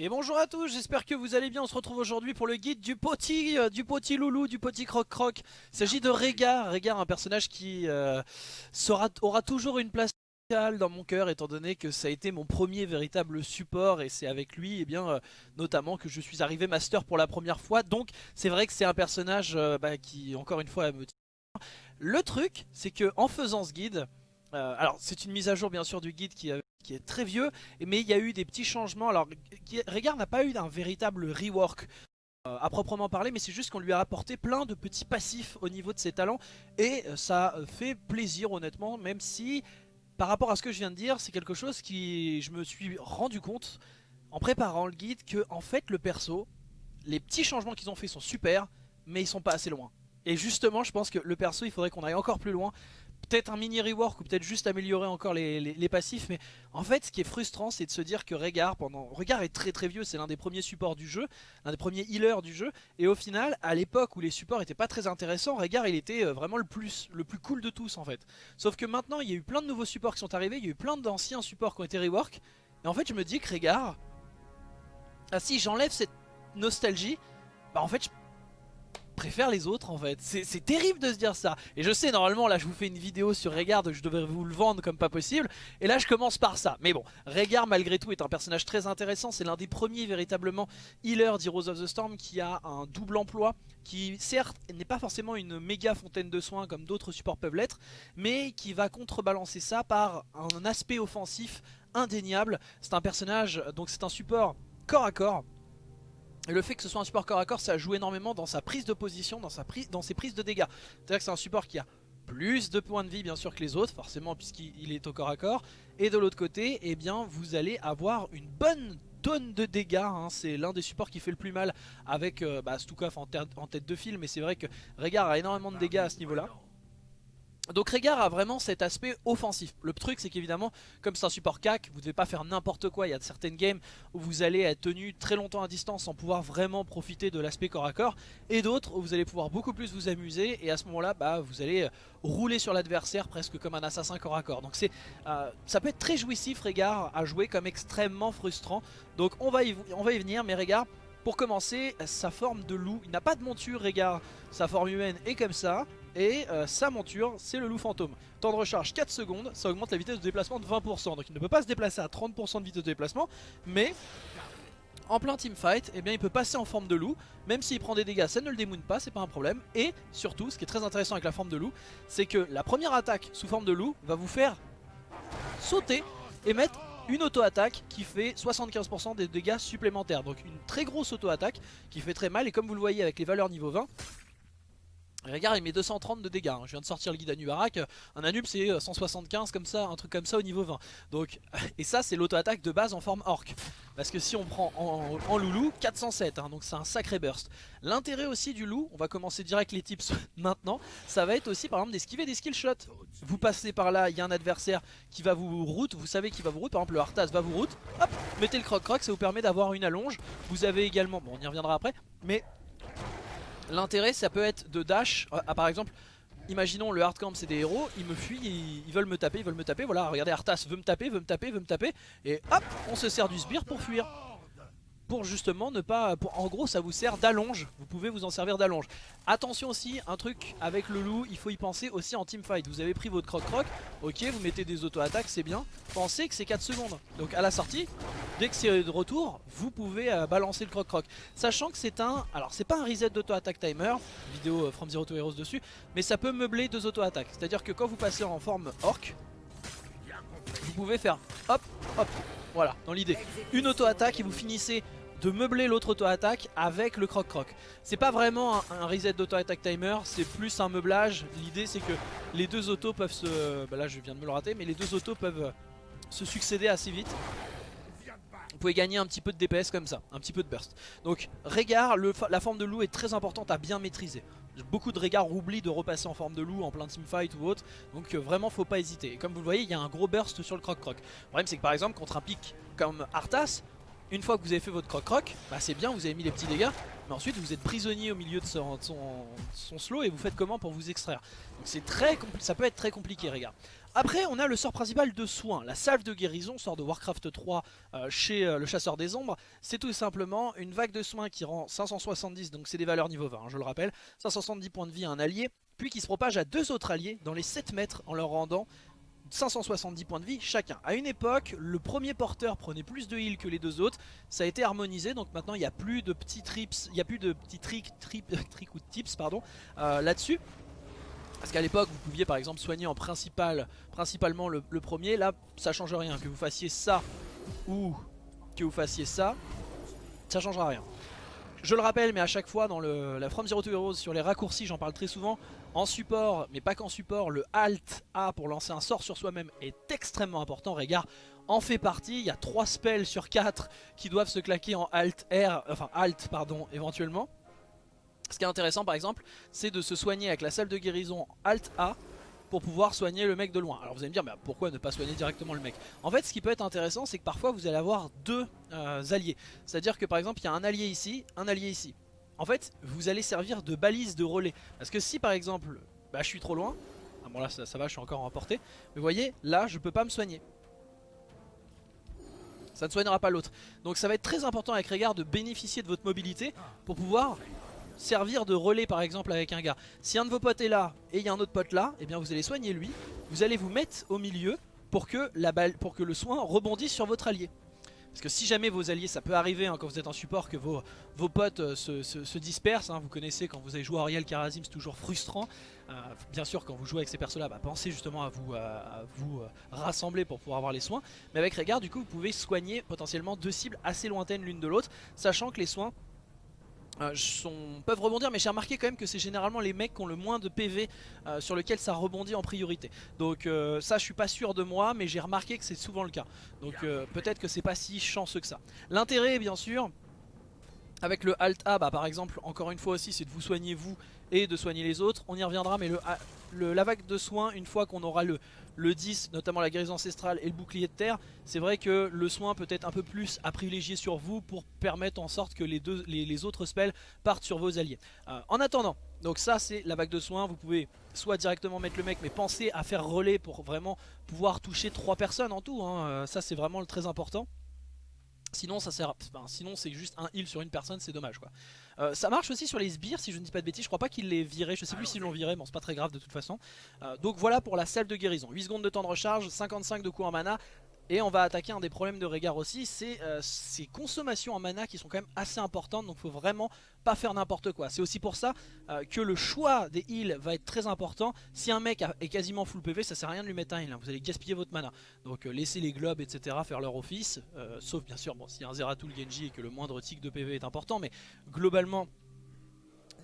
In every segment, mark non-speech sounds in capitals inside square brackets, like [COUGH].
Et bonjour à tous, j'espère que vous allez bien, on se retrouve aujourd'hui pour le guide du petit, euh, du petit loulou, du petit croc-croc. Il s'agit de Régard, Régard un personnage qui euh, aura toujours une place dans mon cœur étant donné que ça a été mon premier véritable support et c'est avec lui et eh bien euh, notamment que je suis arrivé master pour la première fois donc c'est vrai que c'est un personnage euh, bah, qui encore une fois me. Le truc c'est que en faisant ce guide, alors c'est une mise à jour bien sûr du guide qui, qui est très vieux, mais il y a eu des petits changements. Alors Régard n'a pas eu un véritable rework euh, à proprement parler, mais c'est juste qu'on lui a apporté plein de petits passifs au niveau de ses talents, et euh, ça fait plaisir honnêtement, même si par rapport à ce que je viens de dire, c'est quelque chose qui je me suis rendu compte en préparant le guide que en fait le perso, les petits changements qu'ils ont fait sont super, mais ils sont pas assez loin. Et justement, je pense que le perso, il faudrait qu'on aille encore plus loin peut-être un mini rework ou peut-être juste améliorer encore les, passifs mais en fait ce qui est frustrant c'est de se dire que Régard pendant Régard est très très vieux c'est l'un des premiers supports du jeu l'un des premiers healers du jeu et au final à l'époque où les supports étaient pas très intéressants Régard il était euh, vraiment le plus le plus cool de tous en fait. Sauf que maintenant il y a eu plein de nouveaux supports qui sont arrivés il y a eu plein d'anciens supports qui ont été rework et en fait je me dis que Régard ah si j'enlève cette nostalgie bah en fait je préfère les autres en fait. C'est terrible de se dire ça. Et je sais, normalement, là, je vous fais une vidéo sur Régard, je devrais vous le vendre comme pas possible. Et là, je commence par ça. Mais bon, Régard, malgré tout, est un personnage très intéressant. C'est l'un des premiers véritablement healers d'Heroes of the Storm qui a un double emploi, qui certes n'est pas forcément une méga fontaine de soins comme d'autres supports peuvent l'être, mais qui va contrebalancer ça par un aspect offensif indéniable. C'est un personnage, donc c'est un support corps à corps et le fait que ce soit un support corps à corps, ça joue énormément dans sa prise de position, dans, sa prise, dans ses prises de dégâts. C'est-à-dire que c'est un support qui a plus de points de vie bien sûr que les autres, forcément puisqu'il est au corps à corps. Et de l'autre côté, eh bien, vous allez avoir une bonne tonne de dégâts. Hein. C'est l'un des supports qui fait le plus mal avec euh, bah, Stukov en, en, tête de fil. Mais c'est vrai que Régard a énormément de dégâts à ce niveau-là. Donc Régard a vraiment cet aspect offensif. Le truc c'est qu'évidemment, comme c'est un support CAC, vous ne devez pas faire n'importe quoi. Il y a certaines games où vous allez être tenu très longtemps à distance sans pouvoir vraiment profiter de l'aspect corps à corps. Et d'autres où vous allez pouvoir beaucoup plus vous amuser et à ce moment-là, bah, vous allez euh, rouler sur l'adversaire presque comme un assassin corps à corps. Donc euh, ça peut être très jouissif Régard à jouer comme extrêmement frustrant. Donc on va y venir, mais Régard... Pour commencer, sa forme de loup, il n'a pas de monture, Régard, sa forme humaine est comme ça. Et euh, sa monture, c'est le loup fantôme. Temps de recharge 4 secondes, ça augmente la vitesse de déplacement de 20%. Donc il ne peut pas se déplacer à 30% de vitesse de déplacement, mais en plein teamfight, eh bien, il peut passer en forme de loup. Même s'il prend des dégâts, ça ne le démoune pas, c'est pas un problème. Et surtout, ce qui est très intéressant avec la forme de loup, c'est que la première attaque sous forme de loup va vous faire sauter et mettre une auto-attaque qui fait 75% des dégâts supplémentaires. Donc une très grosse auto-attaque qui fait très mal. Et comme vous le voyez avec les valeurs niveau 20, Regarde il met 230 de dégâts, hein. je viens de sortir le guide Anubarak, un Anub c'est 175 comme ça, un truc comme ça au niveau 20 donc, [LAUGHS] Et ça c'est l'auto-attaque de base en forme orc. Parce que si on prend en, loulou, 407, hein, donc c'est un sacré burst. L'intérêt aussi du loup, on va commencer direct les tips [LAUGHS] maintenant Ça va être aussi par exemple d'esquiver des skill shots. Vous passez par là, il y a un adversaire qui va vous route, vous savez qu'il va vous route. Par exemple le Arthas va vous route, hop, mettez le croc croc, ça vous permet d'avoir une allonge. Vous avez également, bon on y reviendra après Mais L'intérêt ça peut être de dash, euh, ah, par exemple Imaginons le hardcamp c'est des héros, ils me fuient, ils, veulent me taper, ils veulent me taper, voilà regardez Arthas veut me taper, veut me taper, veut me taper. Et hop on se sert du sbire pour fuir pour justement ne pas... En gros ça vous sert d'allonge, vous pouvez vous en servir d'allonge. Attention aussi, un truc avec le loup, il faut y penser aussi en teamfight. Vous avez pris votre croc-croc, ok vous mettez des auto-attaques, c'est bien. Pensez que c'est 4 secondes. Donc à la sortie, dès que c'est de retour, vous pouvez euh, balancer le croc-croc. Sachant que c'est un... Alors c'est pas un reset d'auto-attaque timer, vidéo euh, From Zero to Heroes dessus, mais ça peut meubler deux auto-attaques. C'est-à-dire que quand vous passez en forme orc, vous pouvez faire hop, hop, voilà, dans l'idée. Une auto-attaque et vous finissez de meubler l'autre auto-attaque avec le croc-croc. C'est pas vraiment un, reset d'auto-attack timer, c'est plus un meublage. L'idée c'est que les deux autos peuvent se... Bah là je viens de me le rater, mais les deux autos peuvent se succéder assez vite. Vous pouvez gagner un petit peu de DPS comme ça, un petit peu de burst. Donc Régard, la forme de loup est très importante à bien maîtriser. Beaucoup de Régard oublient de repasser en forme de loup en plein teamfight ou autre, donc euh, vraiment faut pas hésiter. Et comme vous le voyez, il y a un gros burst sur le croc-croc. Le problème c'est que par exemple contre un pic comme Arthas, Une fois que vous avez fait votre croc-croc, bah c'est bien, vous avez mis les petits dégâts, mais ensuite vous êtes prisonnier au milieu de son, slow et vous faites comment pour vous extraire? Donc très ça peut être très compliqué, regarde. Après, on a le sort principal de soin, la salve de guérison, sort de Warcraft 3 euh, chez euh, le chasseur des ombres. C'est tout simplement une vague de soins qui rend 570, donc c'est des valeurs niveau 20, hein, je le rappelle, 570 points de vie à un allié, puis qui se propage à deux autres alliés dans les 7 mètres en leur rendant 570 points de vie chacun. À une époque, le premier porteur prenait plus de heal que les deux autres. Ça a été harmonisé, donc maintenant il n'y a plus de petits trips, il n'y a plus de petits tricks, [LAUGHS] trick ou tips pardon euh, là-dessus. Parce qu'à l'époque, vous pouviez par exemple soigner en principal, principalement le, premier. Là, ça change rien. Que vous fassiez ça ou que vous fassiez ça, ça changera rien. Je le rappelle, mais à chaque fois dans la From Zero to Heroes, sur les raccourcis, j'en parle très souvent. En support, mais pas qu'en support, le Alt A pour lancer un sort sur soi-même est extrêmement important. Regarde, en fait partie. Il y a 3 spells sur 4 qui doivent se claquer en Alt R, enfin Alt pardon, éventuellement. Ce qui est intéressant par exemple, c'est de se soigner avec la salle de guérison Alt A pour pouvoir soigner le mec de loin. Alors vous allez me dire, mais pourquoi ne pas soigner directement le mec? En fait, ce qui peut être intéressant, c'est que parfois vous allez avoir deux euh, alliés. C'est-à-dire que par exemple, il y a un allié ici, un allié ici. En fait, vous allez servir de balise de relais. Parce que si par exemple, bah, je suis trop loin, ah bon là ça, va, je suis encore en portée, mais vous voyez, là je peux pas me soigner. Ça ne soignera pas l'autre. Donc ça va être très important avec Régard de bénéficier de votre mobilité pour pouvoir servir de relais par exemple avec un gars. Si un de vos potes est là et il y a un autre pote là, et eh bien vous allez soigner lui, vous allez vous mettre au milieu pour que, la balle, pour que le soin rebondisse sur votre allié. Parce que si jamais vos alliés, ça peut arriver hein, quand vous êtes en support que vos, potes euh, se, dispersent. Hein. vous connaissez quand vous avez joué Ariel Karazim, c'est toujours frustrant. Euh, bien sûr, quand vous jouez avec ces persos-là, bah, pensez justement à vous, à, vous euh, rassembler pour pouvoir avoir les soins. Mais avec Régard, du coup, vous pouvez soigner potentiellement deux cibles assez lointaines l'une de l'autre, sachant que les soins euh, peuvent rebondir mais j'ai remarqué quand même que c'est généralement les mecs qui ont le moins de PV euh, sur lequel ça rebondit en priorité. Donc euh, ça je suis pas sûr de moi mais j'ai remarqué que c'est souvent le cas. Donc peut-être que c'est pas si chanceux que ça. L'intérêt bien sûr avec le Alt A bah, par exemple encore une fois aussi c'est de vous soigner vous et de soigner les autres. On y reviendra, mais le, la vague de soins, une fois qu'on aura le, le 10, notamment la guérison ancestrale et le bouclier de terre, c'est vrai que le soin peut être un peu plus à privilégier sur vous pour permettre en sorte que les, autres spells partent sur vos alliés. Euh, en attendant, donc ça c'est la vague de soins, vous pouvez soit directement mettre le mec, mais pensez à faire relais pour vraiment pouvoir toucher 3 personnes en tout, hein. euh, ça c'est vraiment le très important. Sinon ça sert, sinon c'est juste un heal sur une personne, c'est dommage quoi. Euh, ça marche aussi sur les sbires si je ne dis pas de bêtises, je crois pas qu'ils les viraient, je sais plus s'ils l'ont viré, bon c'est pas très grave de toute façon. Euh, donc voilà pour la salle de guérison, 8 secondes de temps de recharge, 55 de coups en mana, et on va attaquer un des problèmes de Régard aussi, c'est euh, ces consommations en mana qui sont quand même assez importantes, donc faut vraiment pas faire n'importe quoi. C'est aussi pour ça euh, que le choix des heals va être très important. Si un mec est quasiment full PV, ça sert à rien de lui mettre un heal, hein. vous allez gaspiller votre mana. Donc euh, laissez les globes, etc. faire leur office, sauf bien sûr, bon, s'il y a un Zeratul Genji et que le moindre tick de PV est important, mais globalement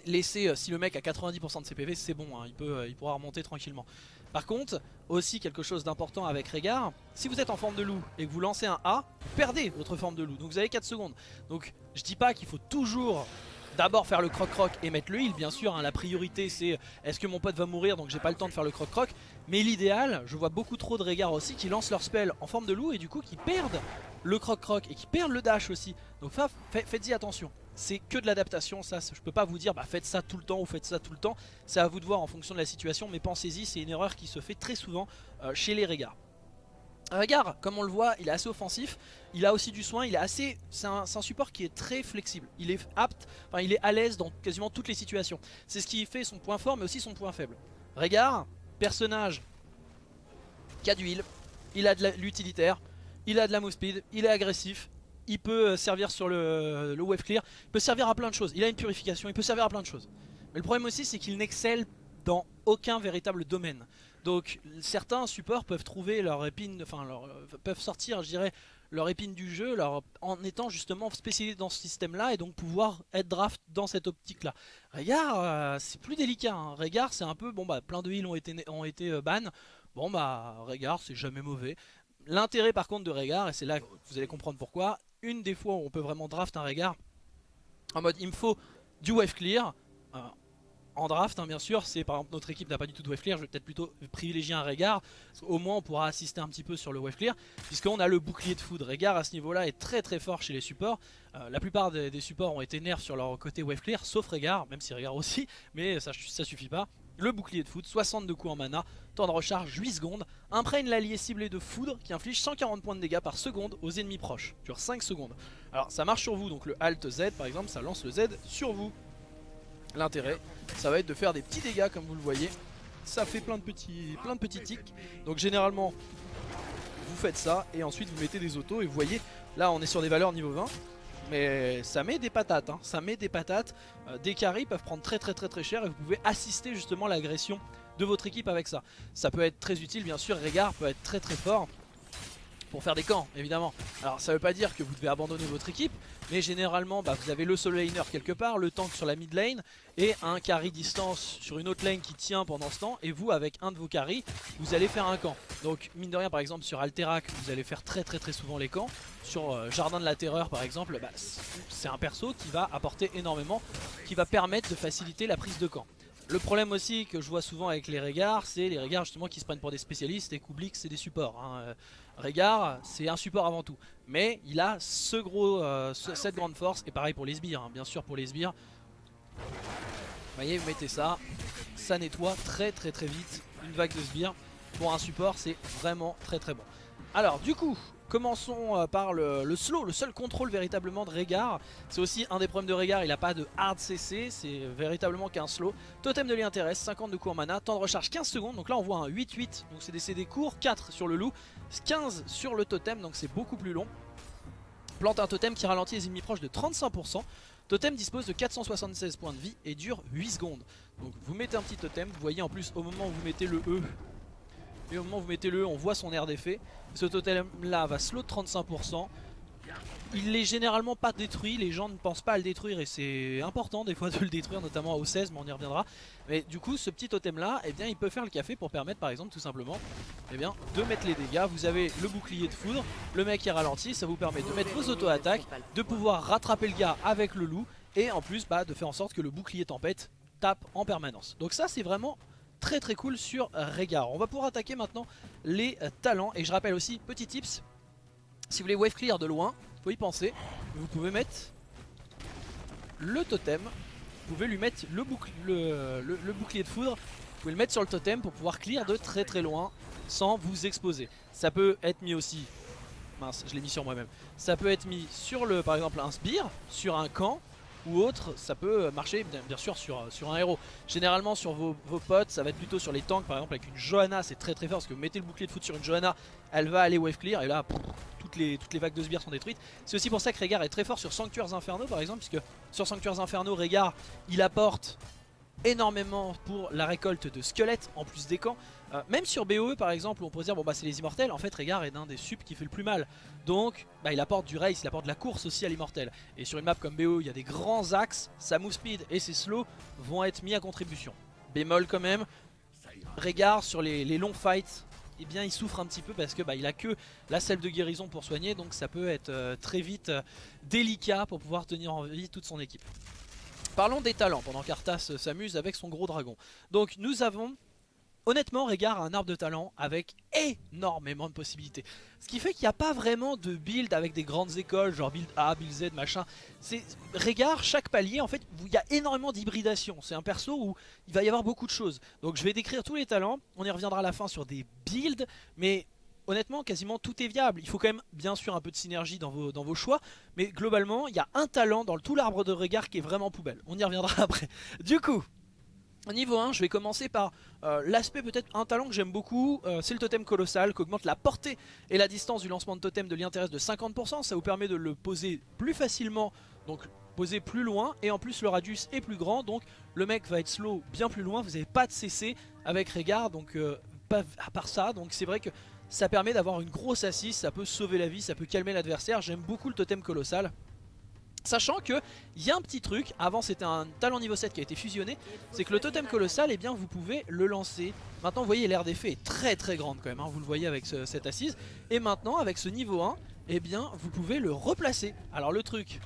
laissez, si le mec a 90% de ses PV, c'est bon, hein. il, peut, il pourra remonter tranquillement. Par contre, aussi quelque chose d'important avec Régard, si vous êtes en forme de loup et que vous lancez un A, vous perdez votre forme de loup, donc vous avez 4 secondes. Donc je dis pas qu'il faut toujours d'abord faire le croc-croc et mettre le heal, bien sûr, hein, la priorité c'est est-ce que mon pote va mourir donc j'ai pas le temps de faire le croc-croc, mais l'idéal, je vois beaucoup trop de Régard aussi qui lancent leur spell en forme de loup et du coup qui perdent le croc-croc et qui perdent le dash aussi, donc faites-y attention c'est que de l'adaptation, ça je peux pas vous dire bah faites ça tout le temps ou faites ça tout le temps, c'est à vous de voir en fonction de la situation, mais pensez-y, c'est une erreur qui se fait très souvent euh, chez les Régars. Régard, comme on le voit, il est assez offensif, il a aussi du soin, il est assez, c'est un, support qui est très flexible, il est apte, enfin il est à l'aise dans quasiment toutes les situations. C'est ce qui fait son point fort mais aussi son point faible. Régard, personnage qui a du heal, il a de l'utilitaire, il a de la move speed, il est agressif, il peut euh, servir sur le, wave clear, il peut servir à plein de choses, il a une purification, il peut servir à plein de choses. Mais le problème aussi c'est qu'il n'excelle dans aucun véritable domaine. Donc certains supports peuvent trouver leur épine, enfin leur, euh, peuvent sortir je dirais leur épine du jeu en étant justement spécialisé dans ce système là et donc pouvoir être draft dans cette optique là. Regarde, euh, c'est plus délicat, hein. Régard c'est un peu, bon bah plein de heals ont été, ont été ban, bon bah Régard c'est jamais mauvais. L'intérêt par contre de Régard, et c'est là que vous allez comprendre pourquoi, une des fois où on peut vraiment draft un regard en mode il me faut du wave clear. Euh, en draft hein, bien sûr, c'est par exemple notre équipe n'a pas du tout de wave clear, je vais peut-être plutôt privilégier un Régard, au moins on pourra assister un petit peu sur le wave clear, puisqu'on a le bouclier de foudre. Régard à ce niveau là est très très fort chez les supports, euh, la plupart des, supports ont été nerfs sur leur côté wave clear, sauf Régard, même si Régard aussi, mais ça, ça suffit pas. Le bouclier de foudre, 62 coups en mana, temps de recharge 8 secondes, imprègne l'allié ciblé de foudre qui inflige 140 points de dégâts par seconde aux ennemis proches, sur 5 secondes. Alors ça marche sur vous, donc le Alt Z par exemple, ça lance le Z sur vous. L'intérêt, ça va être de faire des petits dégâts comme vous le voyez. Ça fait plein de petits, plein de petits tics. Donc généralement, vous faites ça et ensuite vous mettez des autos et vous voyez, là on est sur des valeurs niveau 20. Mais ça met des patates, hein. ça met des patates. Euh, des carries peuvent prendre très très très très cher et vous pouvez assister justement l'agression de votre équipe avec ça. Ça peut être très utile bien sûr, Régard peut être très très fort pour faire des camps évidemment. Alors ça veut pas dire que vous devez abandonner votre équipe, mais généralement bah, vous avez le solo laner quelque part, le tank sur la mid lane et un carry distance sur une autre lane qui tient pendant ce temps et vous avec un de vos carries vous allez faire un camp. Donc mine de rien par exemple sur Alterac vous allez faire très très très souvent les camps. Sur euh, Jardin de la Terreur par exemple, bah, c'est un perso qui va apporter énormément, qui va permettre de faciliter la prise de camp. Le problème aussi que je vois souvent avec les regards, c'est les regards justement qui se prennent pour des spécialistes et qu'oublient c'est des supports. Hein. Régard, c'est un support avant tout. Mais il a ce gros, euh, cette grande force, et pareil pour les sbires, hein. bien sûr pour les sbires. Vous voyez, vous mettez ça, ça nettoie très très très vite une vague de sbires. Pour un support, c'est vraiment très très bon. Alors du coup, Commençons euh, par le, slow, le seul contrôle véritablement de Régard. C'est aussi un des problèmes de Régard, il n'a pas de hard CC, c'est véritablement qu'un slow. Totem de l'intéresse, 50 de en mana, temps de recharge 15 secondes, donc là on voit un 8-8, donc c'est des CD courts, 4 sur le loup, 15 sur le totem, donc c'est beaucoup plus long. Plante un totem qui ralentit les ennemis proches de 35%. Totem dispose de 476 points de vie et dure 8 secondes. Donc vous mettez un petit totem, vous voyez en plus au moment où vous mettez le E, et au moment où vous mettez le E, on voit son air d'effet. Ce totem là va slow de 35%. Il n'est généralement pas détruit, les gens ne pensent pas à le détruire et c'est important des fois de le détruire, notamment au 16, mais on y reviendra. Mais du coup, ce petit totem là, eh bien, il peut faire le café pour permettre par exemple tout simplement eh bien, de mettre les dégâts. Vous avez le bouclier de foudre, le mec est ralenti, ça vous permet de mettre vos auto-attaques, de pouvoir rattraper le gars avec le loup et en plus bah, de faire en sorte que le bouclier tempête tape en permanence. Donc ça c'est vraiment très très cool sur Régard. On va pouvoir attaquer maintenant les talents. Et je rappelle aussi, petit tips, si vous voulez wave clear de loin, faut y penser. Vous pouvez mettre le totem, vous pouvez lui mettre le, le, bouclier de foudre, vous pouvez le mettre sur le totem pour pouvoir clear de très très loin sans vous exposer. Ça peut être mis aussi, mince je l'ai mis sur moi-même, ça peut être mis sur le par exemple un sbire, sur un camp, ou autre, ça peut marcher bien sûr sur, un héros. Généralement sur vos, potes, ça va être plutôt sur les tanks, par exemple avec une Johanna, c'est très très fort parce que vous mettez le bouclier de foot sur une Johanna, elle va aller wave clear et là toutes, les, toutes les vagues de sbires sont détruites. C'est aussi pour ça que Régard est très fort sur Sanctuaires Infernaux par exemple, puisque sur Sanctuaires Infernaux, Régard il apporte énormément pour la récolte de squelettes en plus des camps. Euh, même sur BOE par exemple on pourrait dire bon bah c'est les immortels, en fait Régard est d'un des subs qui fait le plus mal. Donc bah, il apporte du race, il apporte de la course aussi à l'immortel. Et sur une map comme BOE il y a des grands axes, sa move speed et ses slow vont être mis à contribution. Bémol quand même, Régard sur les, longs fights, eh bien il souffre un petit peu parce que bah, il a que la selle de guérison pour soigner donc ça peut être euh, très vite euh, délicat pour pouvoir tenir en vie toute son équipe. Parlons des talents pendant qu'Arthas s'amuse avec son gros dragon. Donc nous avons Honnêtement, Régard a un arbre de talent avec énormément de possibilités. Ce qui fait qu'il n'y a pas vraiment de build avec des grandes écoles, genre build A, build Z, machin. C'est Régard, chaque palier, en fait, il y a énormément d'hybridation. C'est un perso où il va y avoir beaucoup de choses. Donc je vais décrire tous les talents, on y reviendra à la fin sur des builds, mais honnêtement, quasiment tout est viable. Il faut quand même, bien sûr, un peu de synergie dans vos, dans vos choix. Mais globalement, il y a un talent dans tout l'arbre de regard qui est vraiment poubelle. On y reviendra [LAUGHS] après. Du coup, Niveau 1, je vais commencer par euh, l'aspect peut-être un talent que j'aime beaucoup, euh, c'est le totem colossal qui augmente la portée et la distance du lancement de totem de l'intérêt de 50%, ça vous permet de le poser plus facilement, donc poser plus loin et en plus le radius est plus grand. Donc le mec va être slow bien plus loin, vous n'avez pas de CC avec Régard donc euh, à part ça. Donc c'est vrai que ça permet d'avoir une grosse assise, ça peut sauver la vie, ça peut calmer l'adversaire, j'aime beaucoup le totem colossal. Sachant que il y a un petit truc, avant c'était un talent niveau 7 qui a été fusionné, c'est que le totem colossal, eh bien vous pouvez le lancer. Maintenant vous voyez l'air d'effet est très très grande quand même, hein. vous le voyez avec cette assise. Et maintenant avec ce niveau 1, eh bien vous pouvez le replacer. Alors le truc,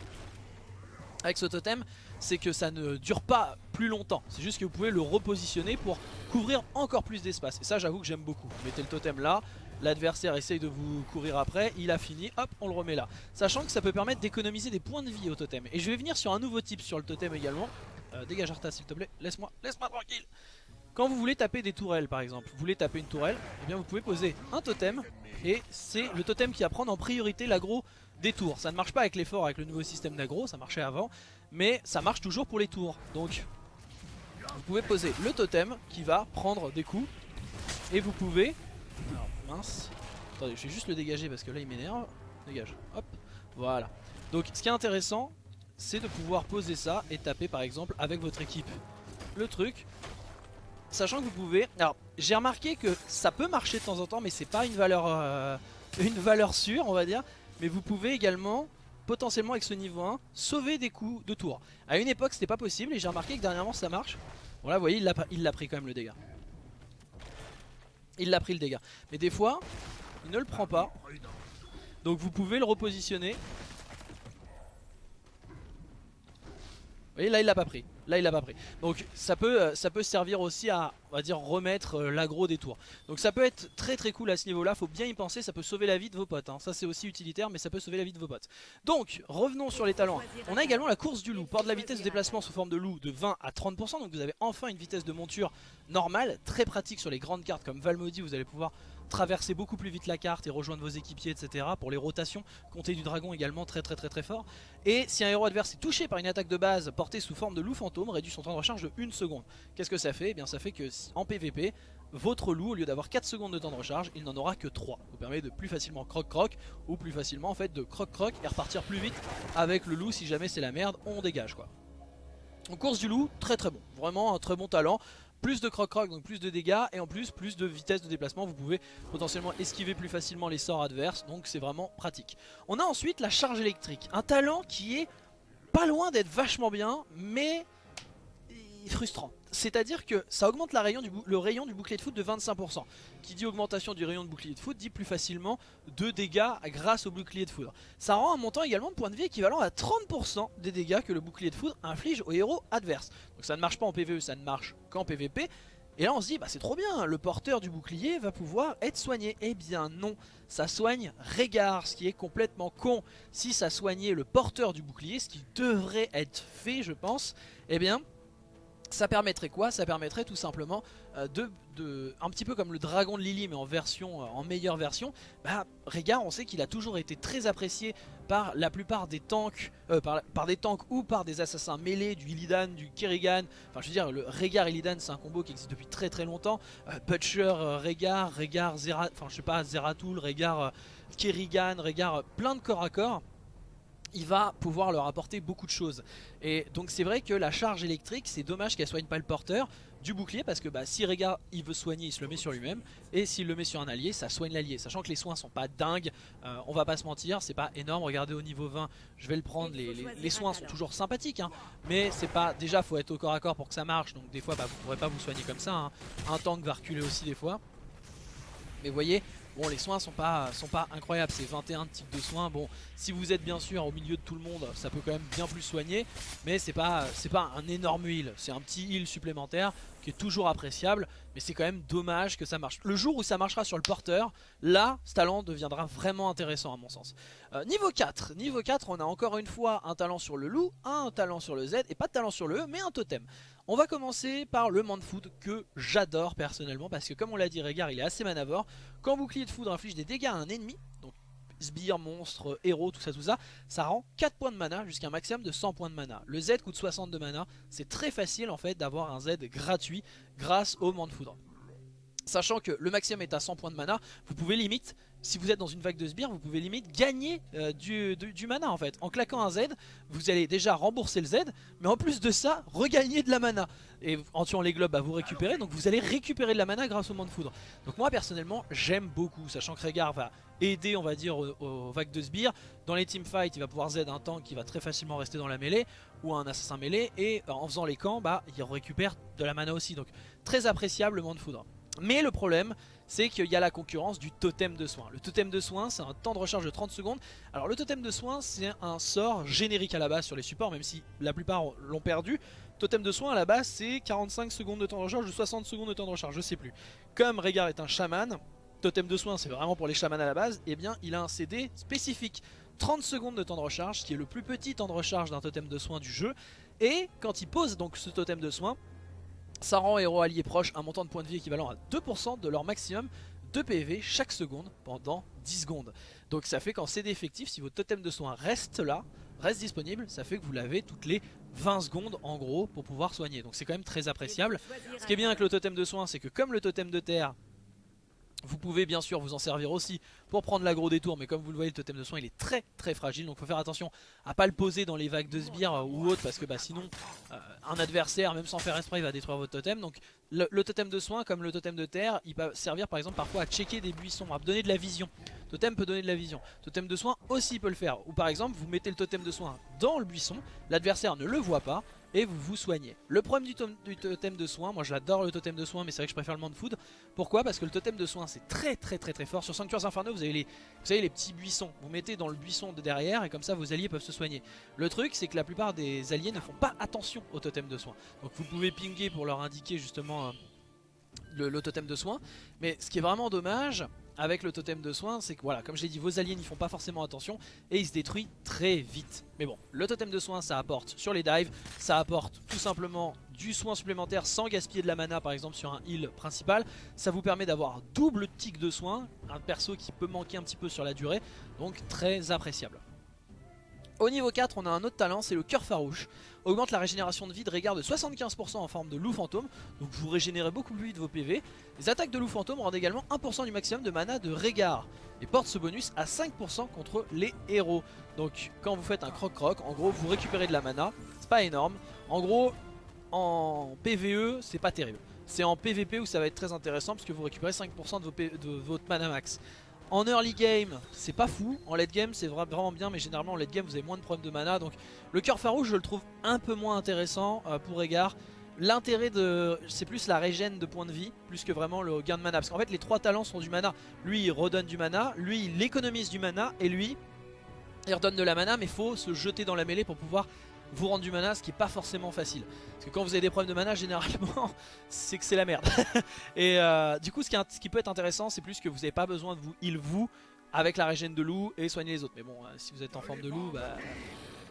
avec ce totem, c'est que ça ne dure pas plus longtemps. C'est juste que vous pouvez le repositionner pour couvrir encore plus d'espace. Et ça, j'avoue que j'aime beaucoup. Vous mettez le totem là, l'adversaire essaye de vous courir après, il a fini, hop, on le remet là. Sachant que ça peut permettre d'économiser des points de vie au totem. Et je vais venir sur un nouveau type sur le totem également. Euh, dégage Arta s'il te plaît, laisse-moi, laisse-moi tranquille. Quand vous voulez taper des tourelles par exemple, vous voulez taper une tourelle, eh bien vous pouvez poser un totem et c'est le totem qui va prendre en priorité l'agro des tours. Ça ne marche pas avec l'effort avec le nouveau système d'agro, ça marchait avant, mais ça marche toujours pour les tours. Donc vous pouvez poser le totem qui va prendre des coups et vous pouvez... mince, attendez je vais juste le dégager parce que là il m'énerve. Dégage, hop, voilà. Donc ce qui est intéressant c'est de pouvoir poser ça et taper par exemple avec votre équipe. Le truc, sachant que vous pouvez... Alors j'ai remarqué que ça peut marcher de temps en temps mais c'est pas une valeur, euh, [LAUGHS] sûre on va dire. Mais vous pouvez également potentiellement avec ce niveau 1 sauver des coups de tour. À une époque c'était pas possible et j'ai remarqué que dernièrement ça marche. Bon là vous voyez il l'a pris quand même le dégât. Il l'a pris le dégât. Mais des fois il ne le prend pas. Donc vous pouvez le repositionner voyez là il l'a pas pris. Là il l'a pas pris. Donc ça peut, euh, ça peut servir aussi à on va dire remettre euh, l'agro des tours. Donc ça peut être très très cool à ce niveau là. Faut bien y penser. Ça peut sauver la vie de vos potes. Hein. Ça c'est aussi utilitaire mais ça peut sauver la vie de vos potes. Donc revenons sur les talents. On a également la course du loup. Port de la vitesse de déplacement sous forme de loup de 20 à 30%. Donc vous avez enfin une vitesse de monture normale. Très pratique sur les grandes cartes comme Valmody. Vous allez pouvoir traverser beaucoup plus vite la carte et rejoindre vos équipiers etc. Pour les rotations, compter du dragon également très très très très fort. Et si un héros adverse est touché par une attaque de base portée sous forme de loup fantôme, réduit son temps de recharge de 1 seconde. Qu'est-ce que ça fait? Eh bien ça fait que en PVP, votre loup au lieu d'avoir 4 secondes de temps de recharge, il n'en aura que 3. Vous permet de plus facilement croc croc ou plus facilement en fait de croc croc et repartir plus vite avec le loup si jamais c'est la merde, on dégage quoi. En course du loup, très très bon, vraiment un très bon talent plus de croc-croc, donc plus de dégâts, et en plus plus de vitesse de déplacement, vous pouvez potentiellement esquiver plus facilement les sorts adverses, donc c'est vraiment pratique. On a ensuite la charge électrique, un talent qui est pas loin d'être vachement bien, mais frustrant. C'est-à-dire que ça augmente le rayon du bouclier de foot de 25%. Qui dit augmentation du rayon de bouclier de foot dit plus facilement de dégâts grâce au bouclier de foudre. Ça rend un montant également de points de vie équivalent à 30% des dégâts que le bouclier de foudre inflige aux héros adverses. Donc ça ne marche pas en PvE, ça ne marche qu'en PvP. Et là on se dit bah c'est trop bien, le porteur du bouclier va pouvoir être soigné. Eh bien non, ça soigne Régard, ce qui est complètement con. Si ça soignait le porteur du bouclier, ce qui devrait être fait je pense, eh bien ça permettrait quoi? Ça permettrait tout simplement euh, de, un petit peu comme le dragon de Lily mais en version, euh, en meilleure version. Bah, Régard, on sait qu'il a toujours été très apprécié par la plupart des tanks, euh, par, des tanks ou par des assassins mêlés, du Illidan, du Kerrigan. Enfin, je veux dire, le Régard Illidan, c'est un combo qui existe depuis très très longtemps. Butcher, Régard, Régard, Zera, enfin je sais pas, Zeratul, Régard, Kerrigan, Régard, plein de corps à corps il va pouvoir leur apporter beaucoup de choses. Et donc c'est vrai que la charge électrique, c'est dommage qu'elle soigne pas le porteur du bouclier parce que bah, si Rega il veut soigner, il se le met sur lui-même et s'il le met sur un allié, ça soigne l'allié. Sachant que les soins sont pas dingues, euh, on va pas se mentir, c'est pas énorme. Regardez au niveau 20, je vais le prendre, les, soins sont toujours sympathiques, hein, mais c'est pas déjà faut être au corps à corps pour que ça marche. Donc des fois bah, vous pourrez pas vous soigner comme ça. Hein. Un tank va reculer aussi des fois. Mais vous voyez, Bon les soins sont pas, sont pas incroyables, c'est 21 types de soins. Bon si vous êtes bien sûr au milieu de tout le monde ça peut quand même bien plus soigner. Mais c'est pas, pas un énorme heal, c'est un petit heal supplémentaire toujours appréciable. Mais c'est quand même dommage que ça marche. Le jour où ça marchera sur le porteur, là ce talent deviendra vraiment intéressant à mon sens. Euh, niveau 4, niveau 4 on a encore une fois un talent sur le loup, un talent sur le Z et pas de talent sur le E mais un totem. On va commencer par le food que j'adore personnellement parce que comme on l'a dit Régard il est assez manavore. Quand bouclier de foudre inflige des dégâts à un ennemi, sbire, monstre, héros, tout ça tout ça, ça rend 4 points de mana jusqu'à un maximum de 100 points de mana. Le Z coûte 60 de mana, c'est très facile en fait d'avoir un Z gratuit grâce au de foudre. Sachant que le maximum est à 100 points de mana, vous pouvez limite si vous êtes dans une vague de sbires, vous pouvez limite gagner euh, du, mana en fait. En claquant un Z, vous allez déjà rembourser le Z, mais en plus de ça, regagner de la mana. Et en tuant les globes, bah, vous récupérez, donc vous allez récupérer de la mana grâce au monde de foudre. Donc moi personnellement, j'aime beaucoup, sachant que Régard va aider, on va dire, aux, vagues de sbires. Dans les teamfights, il va pouvoir Z un tank qui va très facilement rester dans la mêlée, ou un assassin mêlée, et euh, en faisant les camps, bah, il récupère de la mana aussi. Donc très appréciable le monde de foudre. Mais le problème, c'est qu'il y a la concurrence du totem de soins. Le totem de soins, c'est un temps de recharge de 30 secondes. Alors le totem de soins, c'est un sort générique à la base sur les supports, même si la plupart l'ont perdu. Totem de soins à la base, c'est 45 secondes de temps de recharge ou 60 secondes de temps de recharge, je sais plus. Comme Régard est un chaman, totem de soins, c'est vraiment pour les chamans à la base, et eh bien il a un CD spécifique. 30 secondes de temps de recharge, qui est le plus petit temps de recharge d'un totem de soins du jeu. Et quand il pose donc ce totem de soins, ça rend héros alliés proches un montant de points de vie équivalent à 2% de leur maximum de PV chaque seconde pendant 10 secondes. Donc ça fait qu'en CD effectif, si votre totem de soins reste là, reste disponible, ça fait que vous l'avez toutes les 20 secondes en gros pour pouvoir soigner. Donc c'est quand même très appréciable. Ce qui est bien avec le totem de soins, c'est que comme le totem de terre vous pouvez bien sûr vous en servir aussi pour prendre l'agro des tours mais comme vous le voyez le totem de soin il est très très fragile. Donc il faut faire attention à pas le poser dans les vagues de sbires euh, ou autre parce que bah, sinon euh, un adversaire même sans faire esprit va détruire votre totem. Donc le, totem de soin comme le totem de terre il peut servir par exemple parfois à checker des buissons à donner de la vision. Totem peut donner de la vision. Totem de soin aussi peut le faire. Ou par exemple vous mettez le totem de soin dans le buisson l'adversaire ne le voit pas et vous vous soignez. Le problème du, totem de soins, moi j'adore le totem de soins mais c'est vrai que je préfère le man food. Pourquoi? Parce que le totem de soins c'est très très très très fort. Sur Sanctuaires Infernaux vous avez les, petits buissons. Vous mettez dans le buisson de derrière et comme ça vos alliés peuvent se soigner. Le truc c'est que la plupart des alliés ne font pas attention au totem de soins. Donc vous pouvez pinguer pour leur indiquer justement euh, le, le totem de soins. Mais ce qui est vraiment dommage avec le totem de soins, c'est que voilà, comme je l'ai dit, vos alliés n'y font pas forcément attention et ils se détruisent très vite. Mais bon, le totem de soins, ça apporte sur les dives, ça apporte tout simplement du soin supplémentaire sans gaspiller de la mana par exemple sur un heal principal. Ça vous permet d'avoir double tic de soins, un perso qui peut manquer un petit peu sur la durée, donc très appréciable. Au niveau 4, on a un autre talent, c'est le cœur farouche. Augmente la régénération de vie de Régard de 75% en forme de loup fantôme, donc vous régénérez beaucoup plus vite vos PV. Les attaques de loup fantôme rendent également 1% du maximum de mana de Régard, et porte ce bonus à 5% contre les héros. Donc quand vous faites un croc-croc, en gros vous récupérez de la mana, c'est pas énorme. En gros, en PVE, c'est pas terrible. C'est en PVP où ça va être très intéressant parce que vous récupérez 5% de, de votre mana max. En early game, c'est pas fou. En late game, c'est vraiment bien, mais généralement en late game, vous avez moins de problèmes de mana. Donc le cœur farouche, je le trouve un peu moins intéressant euh, pour Égard. L'intérêt de... c'est plus la régène de points de vie, plus que vraiment le gain de mana. Parce qu'en fait, les trois talents sont du mana. Lui, il redonne du mana. Lui, il économise du mana. Et lui, il redonne de la mana, mais faut se jeter dans la mêlée pour pouvoir vous rendre du mana, ce qui est pas forcément facile. Parce que quand vous avez des problèmes de mana, généralement, [LAUGHS] c'est que c'est la merde. [LAUGHS] et euh, du coup, ce qui, peut être intéressant, c'est plus que vous n'avez pas besoin de vous heal vous avec la régène de loup et soigner les autres. Mais bon, euh, si vous êtes en forme de loup, bah,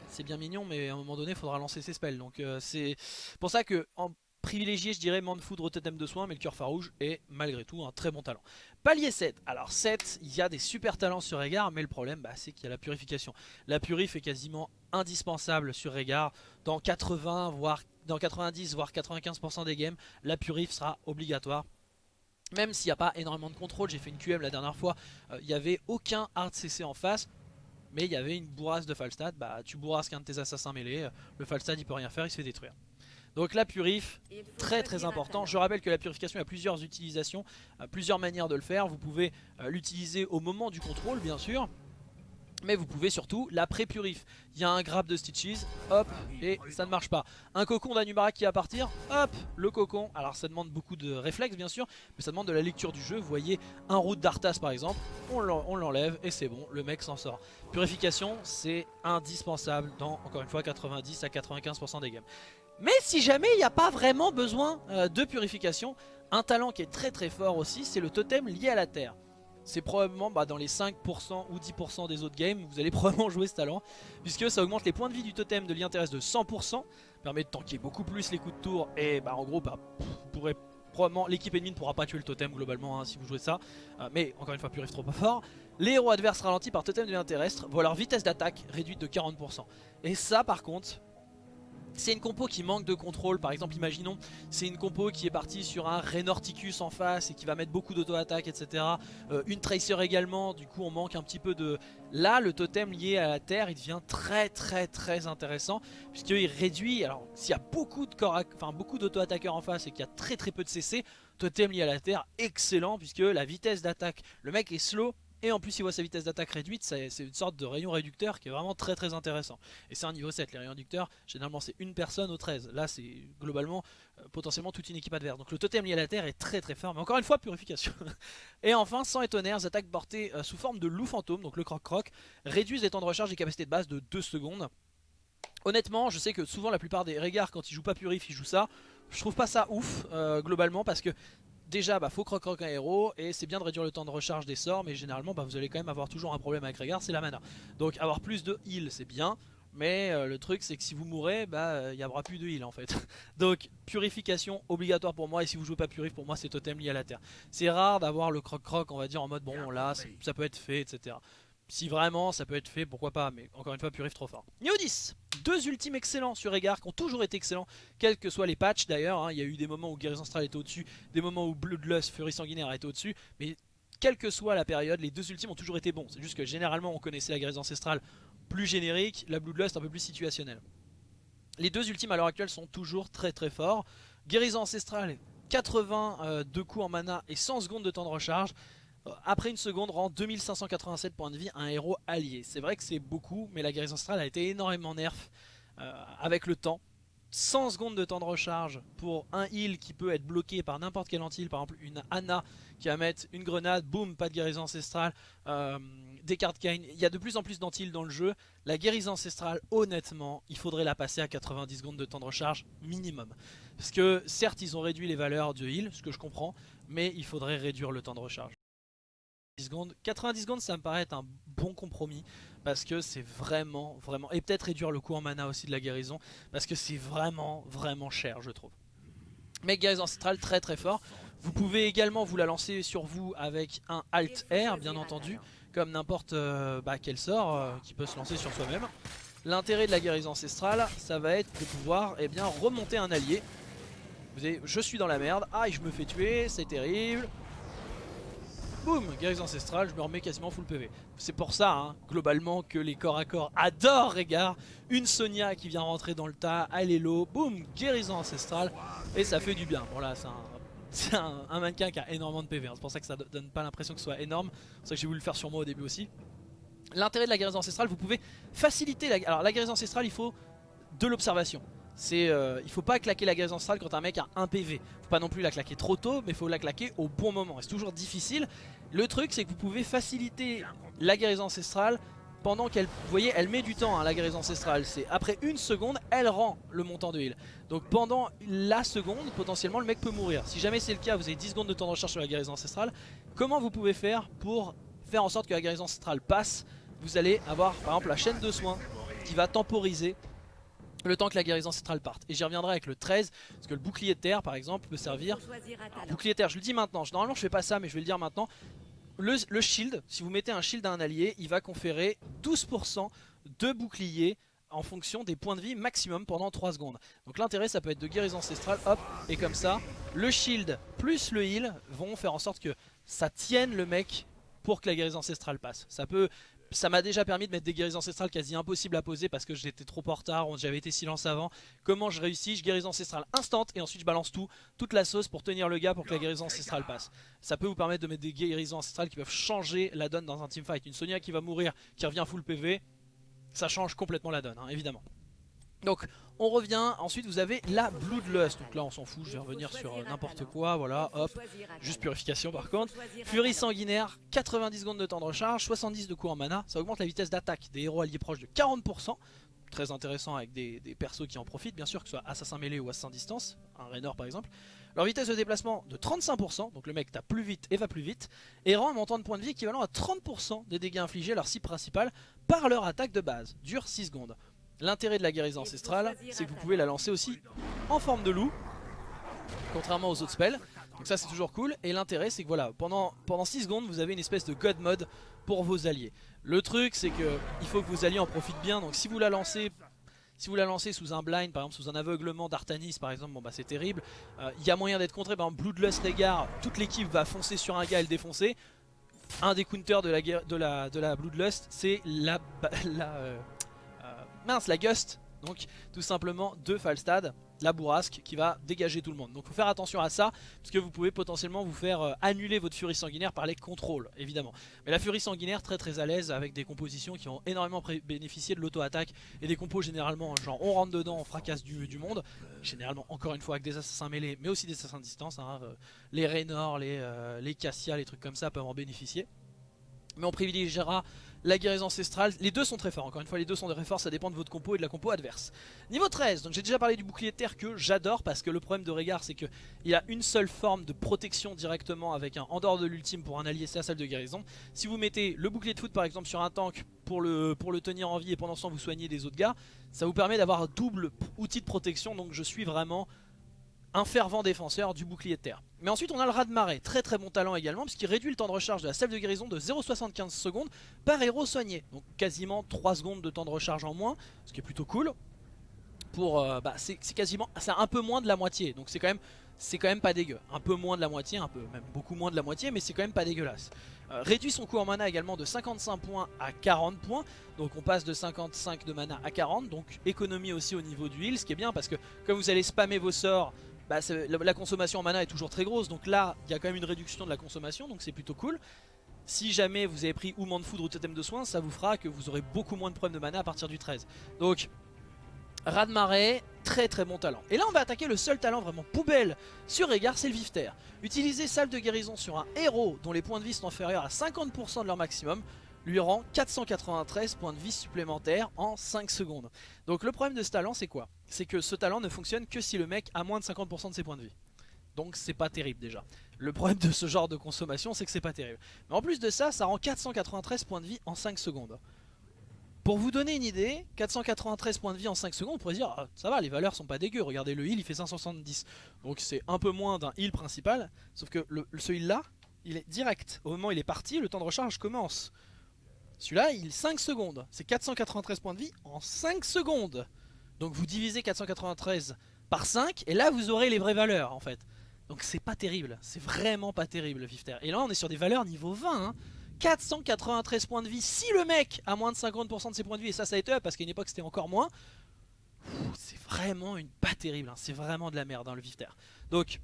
c'est bien mignon, mais à un moment donné, il faudra lancer ses spells. Donc euh, c'est pour ça que en privilégié, je dirais, Man Foudre Totem de soins, mais le cœur farouche est malgré tout un très bon talent. Palier 7, alors 7, il y a des super talents sur Régard, mais le problème, bah, c'est qu'il y a la purification. La purif est quasiment indispensable sur Régard. Dans 80, voire dans 90, voire 95% des games, la purif sera obligatoire. Même s'il n'y a pas énormément de contrôle, j'ai fait une QM la dernière fois, euh, il n'y avait aucun hard CC en face mais il y avait une bourrasse de Falstad, bah tu bourrasques un de tes assassins mêlés, le Falstad il peut rien faire, il se fait détruire. Donc la purif, très très important. Je rappelle que la purification a plusieurs utilisations, plusieurs manières de le faire. Vous pouvez euh, l'utiliser au moment du contrôle bien sûr. Mais vous pouvez surtout la pré-purif. Il y a un grab de Stitches, hop, et ça ne marche pas. Un cocon d'Anubara qui va partir, hop, le cocon. Alors ça demande beaucoup de réflexes bien sûr, mais ça demande de la lecture du jeu. Vous voyez un route d'Arthas par exemple, on l'enlève et c'est bon, le mec s'en sort. Purification, c'est indispensable dans, encore une fois, 90 à 95% des games. Mais si jamais il n'y a pas vraiment besoin euh, de purification, un talent qui est très très fort aussi, c'est le totem lié à la terre. C'est probablement bah, dans les 5% ou 10% des autres games, vous allez [LAUGHS] probablement jouer ce talent, puisque ça augmente les points de vie du totem de lien terrestre de 100%, permet de tanker beaucoup plus les coups de tour, et bah, en gros, bah, probablement l'équipe ennemie ne pourra pas tuer le totem globalement hein, si vous jouez ça, euh, mais encore une fois, purif trop pas fort. Les héros adverses ralentis par totem de lien terrestre voient leur vitesse d'attaque réduite de 40%. Et ça par contre, c'est une compo qui manque de contrôle, par exemple imaginons c'est une compo qui est partie sur un Renorticus en face et qui va mettre beaucoup d'auto-attaque etc. Euh, une Tracer également, du coup on manque un petit peu de... Là le totem lié à la terre il devient très très très intéressant puisqu'il réduit, alors s'il y a beaucoup de corps, enfin beaucoup d'auto-attaqueurs en face et qu'il y a très très peu de CC, totem lié à la terre excellent puisque la vitesse d'attaque, le mec est slow Et en plus il voit sa vitesse d'attaque réduite, c'est une sorte de rayon réducteur qui est vraiment très très intéressant. Et c'est un niveau 7, les rayons réducteurs, généralement c'est une personne au 13. Là c'est globalement euh, potentiellement toute une équipe adverse. Donc le totem lié à la terre est très très fort, mais encore une fois purification. [LAUGHS] et enfin, sans et tonnerre, attaques portées euh, sous forme de loup fantôme, donc le croc-croc, réduisent les temps de recharge et capacités de base de 2 secondes. Honnêtement, je sais que souvent la plupart des regards quand ils jouent pas purif, ils jouent ça. Je trouve pas ça ouf euh, globalement parce que déjà bah faut croc croc un héros et c'est bien de réduire le temps de recharge des sorts mais généralement bah, vous allez quand même avoir toujours un problème avec Régard c'est la mana. Donc avoir plus de heal c'est bien mais euh, le truc c'est que si vous mourrez bah il n'y aura plus de heal en fait. [LAUGHS] Donc purification obligatoire pour moi et si vous jouez pas purif pour moi c'est totem lié à la terre. C'est rare d'avoir le croc croc on va dire en mode bon là ça peut être fait etc si vraiment ça peut être fait, pourquoi pas, mais encore une fois, Purif trop fort. Niveau 10 Deux ultimes excellents sur Egar qui ont toujours été excellents, quels que soient les patchs d'ailleurs. Hein. Il y a eu des moments où Guérison Astral était au-dessus, des moments où Bloodlust, Fury Sanguinaire était au-dessus, mais quelle que soit la période, les deux ultimes ont toujours été bons. C'est juste que généralement on connaissait la Guérison Ancestrale plus générique, la Bloodlust un peu plus situationnelle. Les deux ultimes à l'heure actuelle sont toujours très très forts. Guérison Ancestrale, 80 euh, de coups en mana et 100 secondes de temps de recharge après une seconde rend 2587 points de vie à un héros allié. C'est vrai que c'est beaucoup, mais la guérison astrale a été énormément nerf euh, avec le temps. 100 secondes de temps de recharge pour un heal qui peut être bloqué par n'importe quel anti par exemple une Anna qui va mettre une grenade, boum, pas de guérison ancestrale, euh, des cartes Kain, il y a de plus en plus d'anti dans le jeu, la guérison ancestrale honnêtement il faudrait la passer à 90 secondes de temps de recharge minimum, parce que certes ils ont réduit les valeurs de heal, ce que je comprends, mais il faudrait réduire le temps de recharge secondes. 90 secondes ça me paraît être un bon compromis parce que c'est vraiment vraiment et peut-être réduire le coût en mana aussi de la guérison parce que c'est vraiment vraiment cher je trouve. Mais guérison ancestrale très très fort. Vous pouvez également vous la lancer sur vous avec un Alt R bien entendu comme n'importe euh, bah, quel sort euh, qui peut se lancer sur soi-même. L'intérêt de la guérison ancestrale ça va être de pouvoir eh bien, remonter un allié. Vous avez, je suis dans la merde, ah je me fais tuer, c'est terrible, boum, guérison ancestrale, je me remets quasiment full PV. C'est pour ça, hein, globalement, que les corps à corps adorent Régard. Une Sonia qui vient rentrer dans le tas, Allélo, boum, guérison ancestrale, et ça fait du bien. Bon là, c'est un, [LAUGHS] mannequin qui a énormément de PV, hein. c'est pour ça que ça donne pas l'impression que ce soit énorme. C'est pour ça que j'ai voulu le faire sur moi au début aussi. L'intérêt de la guérison ancestrale, vous pouvez faciliter la... Alors la guérison ancestrale, il faut de l'observation c'est euh, il faut pas claquer la guérison ancestrale quand un mec a un PV. Faut pas non plus la claquer trop tôt, mais faut la claquer au bon moment. C'est toujours difficile. Le truc, c'est que vous pouvez faciliter la guérison ancestrale pendant qu'elle, vous voyez, elle met du temps, hein, la guérison ancestrale. C'est après une seconde, elle rend le montant de heal. Donc pendant la seconde, potentiellement, le mec peut mourir. Si jamais c'est le cas, vous avez 10 secondes de temps de recharge sur la guérison ancestrale. Comment vous pouvez faire pour faire en sorte que la guérison ancestrale passe? Vous allez avoir, par exemple, la chaîne de soins qui va temporiser le temps que la guérison ancestrale parte. Et j'y reviendrai avec le 13, parce que le bouclier de terre par exemple peut servir... bouclier de terre, je le dis maintenant, normalement je fais pas ça mais je vais le dire maintenant. Le, shield, si vous mettez un shield à un allié, il va conférer 12% de bouclier en fonction des points de vie maximum pendant 3 secondes. Donc l'intérêt ça peut être de guérison ancestrale, hop, et comme ça, le shield plus le heal vont faire en sorte que ça tienne le mec pour que la guérison ancestrale passe. Ça peut ça m'a déjà permis de mettre des guérisons ancestrales quasi impossibles à poser parce que j'étais trop en retard, j'avais été silence avant. Comment je réussis Je guérison ancestrale instant et ensuite je balance tout, toute la sauce pour tenir le gars pour que la guérison ancestrale passe. Ça peut vous permettre de mettre des guérisons ancestrales qui peuvent changer la donne dans un teamfight. Une Sonia qui va mourir, qui revient full PV, ça change complètement la donne, hein, évidemment. Donc on revient, ensuite vous avez la Bloodlust, donc là on s'en fout, je vais revenir sur euh, n'importe quoi, voilà, hop, juste purification par contre. Furie sanguinaire, 90 secondes de temps de recharge, 70 de coups en mana, ça augmente la vitesse d'attaque des héros alliés proches de 40%, très intéressant avec des, persos qui en profitent. Bien sûr, que ce soit assassin mêlé ou assassin distance, un Raynor par exemple. Leur vitesse de déplacement de 35%, donc le mec tape plus vite et va plus vite, et rend un montant de points de vie équivalent à 30% des dégâts infligés à leur cible principale par leur attaque de base, dure 6 secondes. L'intérêt de la guérison ancestrale, c'est que vous pouvez la lancer aussi en forme de loup, contrairement aux autres spells. Donc ça c'est toujours cool. Et l'intérêt c'est que voilà, pendant, pendant 6 secondes vous avez une espèce de God mode pour vos alliés. Le truc c'est que il faut que vos alliés en profitent bien. Donc si vous la lancez si vous la lancez sous un blind, par exemple sous un aveuglement d'Artanis par exemple, bon bah c'est terrible. Euh, il y a moyen d'être contré, par exemple Bloodlust Negar, toute l'équipe va foncer sur un gars et le défoncer. Un des counters de la, de la, de la Bloodlust, c'est la, [LAUGHS] la, euh, mince, la Gust. Donc tout simplement deux Falstad. la bourrasque qui va dégager tout le monde. Donc faut faire attention à ça, parce que vous pouvez potentiellement vous faire euh, annuler votre furie sanguinaire par les contrôles, évidemment. Mais la furie sanguinaire, très très à l'aise, avec des compositions qui ont énormément bénéficié de l'auto-attaque, et des compos généralement, genre on rentre dedans, on fracasse du, du, monde, généralement encore une fois avec des assassins mêlés, mais aussi des assassins de distance, hein, euh, les Raynor, les, euh, les Cassia, les trucs comme ça peuvent en bénéficier. Mais on privilégiera la guérison ancestrale. Les deux sont très forts, encore une fois les deux sont très forts, ça dépend de votre compo et de la compo adverse. Niveau 13, donc j'ai déjà parlé du bouclier de terre que j'adore parce que le problème de Régard c'est qu'il a une seule forme de protection directement avec un en dehors de l'ultime pour un allié, c'est la salle de guérison. Si vous mettez le bouclier de foot par exemple sur un tank pour le, pour le tenir en vie et pendant ce temps vous soignez des autres gars, ça vous permet d'avoir double outil de protection donc je suis vraiment un fervent défenseur du bouclier de terre. Mais ensuite on a le rat de marée, très très bon talent également puisqu'il réduit le temps de recharge de la salve de guérison de 0,75 secondes par héros soigné. Donc quasiment 3 secondes de temps de recharge en moins, ce qui est plutôt cool. Pour, euh, bah, c'est quasiment, c'est un peu moins de la moitié, donc c'est quand même c'est quand même pas dégueu. Un peu moins de la moitié, un peu même beaucoup moins de la moitié, mais c'est quand même pas dégueulasse. Euh, réduit son coût en mana également de 55 points à 40 points, donc on passe de 55 de mana à 40, donc économie aussi au niveau du heal, ce qui est bien parce que comme vous allez spammer vos sorts bah, la, consommation en mana est toujours très grosse. Donc là, il y a quand même une réduction de la consommation, donc c'est plutôt cool. Si jamais vous avez pris ou de foudre ou totem de soins, ça vous fera que vous aurez beaucoup moins de problèmes de mana à partir du 13. Donc, Raz très très bon talent. Et là on va attaquer le seul talent vraiment poubelle sur Régard, c'est le Vifter. Utilisez salle de guérison sur un héros dont les points de vie sont inférieurs à 50% de leur maximum lui rend 493 points de vie supplémentaires en 5 secondes. Donc le problème de ce talent c'est quoi? C'est que ce talent ne fonctionne que si le mec a moins de 50% de ses points de vie. Donc c'est pas terrible déjà. Le problème de ce genre de consommation c'est que c'est pas terrible. Mais en plus de ça, ça rend 493 points de vie en 5 secondes. Pour vous donner une idée, 493 points de vie en 5 secondes, on pourrait dire ah, ça va, les valeurs sont pas dégueu. Regardez le heal, il fait 570. Donc c'est un peu moins d'un heal principal. Sauf que ce heal là, il est direct. Au moment où il est parti, le temps de recharge commence. Celui-là, il 5 secondes. C'est 493 points de vie en 5 secondes. Donc vous divisez 493 par 5 et là vous aurez les vraies valeurs en fait. Donc c'est pas terrible, c'est vraiment pas terrible le Vifter. Et là on est sur des valeurs niveau 20. 493 hein. points de vie si le mec a moins de 50% de ses points de vie et ça ça a été up parce qu'à une époque c'était encore moins. C'est vraiment une pas terrible, hein. c'est vraiment de la merde hein, le Vifter. Donc